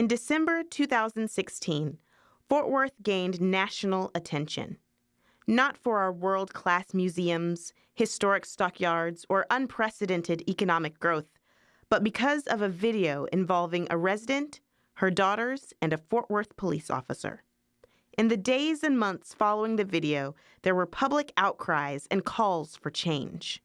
In December 2016, Fort Worth gained national attention. Not for our world class museums, historic stockyards, or unprecedented economic growth, but because of a video involving a resident, her daughters, and a Fort Worth police officer. In the days and months following the video, there were public outcries and calls for change.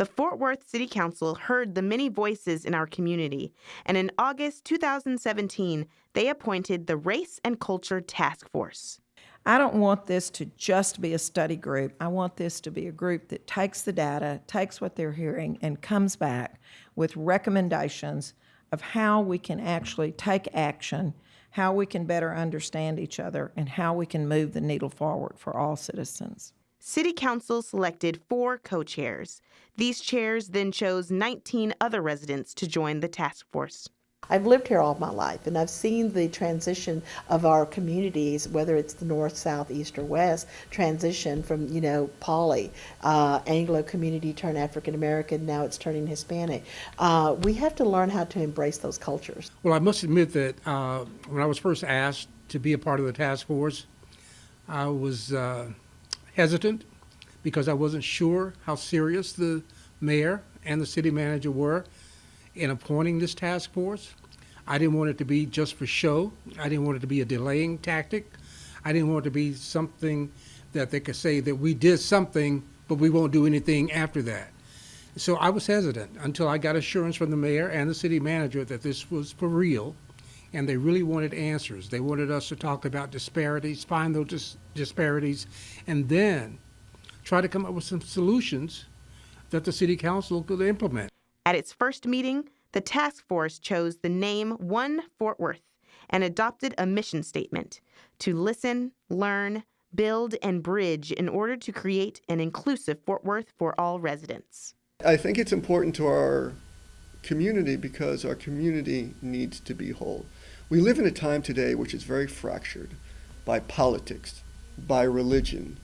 The Fort Worth City Council heard the many voices in our community, and in August 2017, they appointed the Race and Culture Task Force. I don't want this to just be a study group. I want this to be a group that takes the data, takes what they're hearing, and comes back with recommendations of how we can actually take action, how we can better understand each other, and how we can move the needle forward for all citizens. City Council selected four co chairs. These chairs then chose 19 other residents to join the task force. I've lived here all my life and I've seen the transition of our communities, whether it's the north, south, east, or west, transition from, you know, Poly, uh, Anglo community turn African American, now it's turning Hispanic. Uh, we have to learn how to embrace those cultures. Well, I must admit that uh, when I was first asked to be a part of the task force, I was uh, hesitant because I wasn't sure how serious the mayor and the city manager were in appointing this task force. I didn't want it to be just for show. I didn't want it to be a delaying tactic. I didn't want it to be something that they could say that we did something, but we won't do anything after that. So I was hesitant until I got assurance from the mayor and the city manager that this was for real, and they really wanted answers. They wanted us to talk about disparities, find those dis disparities, and then try to come up with some solutions that the city council could implement. At its first meeting, the task force chose the name One Fort Worth and adopted a mission statement to listen, learn, build, and bridge in order to create an inclusive Fort Worth for all residents. I think it's important to our community because our community needs to be whole. We live in a time today which is very fractured by politics, by religion,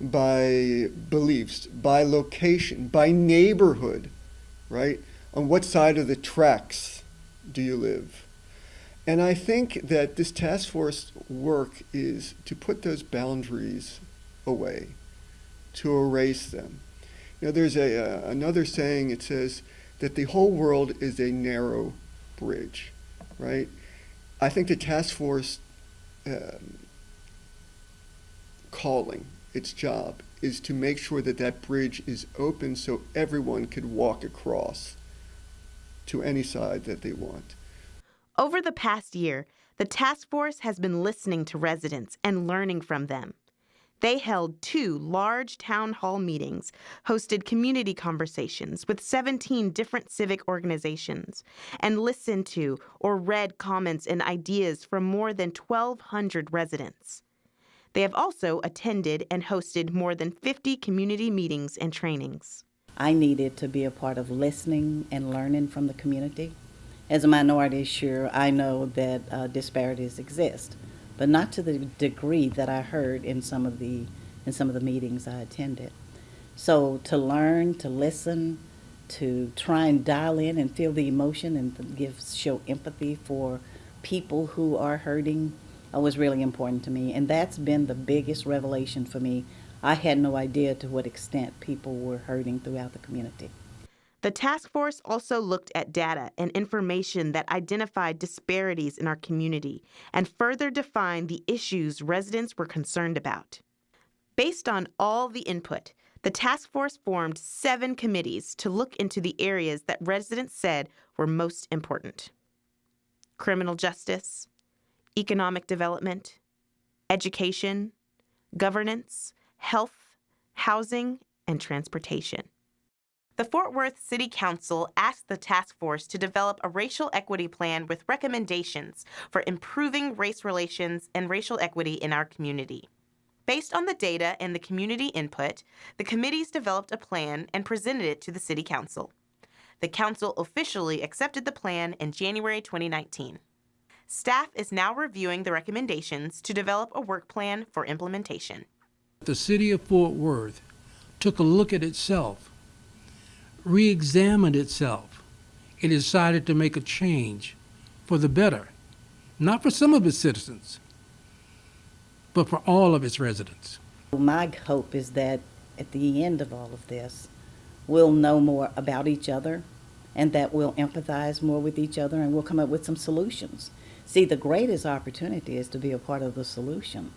by beliefs, by location, by neighborhood, right? on what side of the tracks do you live? And I think that this task force work is to put those boundaries away, to erase them. You know, there's a, uh, another saying, it says that the whole world is a narrow bridge, right? I think the task force um, calling, its job, is to make sure that that bridge is open so everyone could walk across to any side that they want. Over the past year, the task force has been listening to residents and learning from them. They held two large town hall meetings, hosted community conversations with 17 different civic organizations, and listened to or read comments and ideas from more than 1,200 residents. They have also attended and hosted more than 50 community meetings and trainings. I needed to be a part of listening and learning from the community. As a minority, sure, I know that uh, disparities exist, but not to the degree that I heard in some of the in some of the meetings I attended. So to learn, to listen, to try and dial in and feel the emotion and give show empathy for people who are hurting uh, was really important to me, and that's been the biggest revelation for me I had no idea to what extent people were hurting throughout the community. The task force also looked at data and information that identified disparities in our community and further defined the issues residents were concerned about. Based on all the input, the task force formed seven committees to look into the areas that residents said were most important criminal justice, economic development, education, governance, health, housing, and transportation. The Fort Worth City Council asked the task force to develop a racial equity plan with recommendations for improving race relations and racial equity in our community. Based on the data and the community input, the committees developed a plan and presented it to the City Council. The Council officially accepted the plan in January 2019. Staff is now reviewing the recommendations to develop a work plan for implementation. The city of Fort Worth took a look at itself, re-examined itself, and decided to make a change for the better. not for some of its citizens, but for all of its residents. My hope is that at the end of all of this, we'll know more about each other and that we'll empathize more with each other and we'll come up with some solutions. See, the greatest opportunity is to be a part of the solution.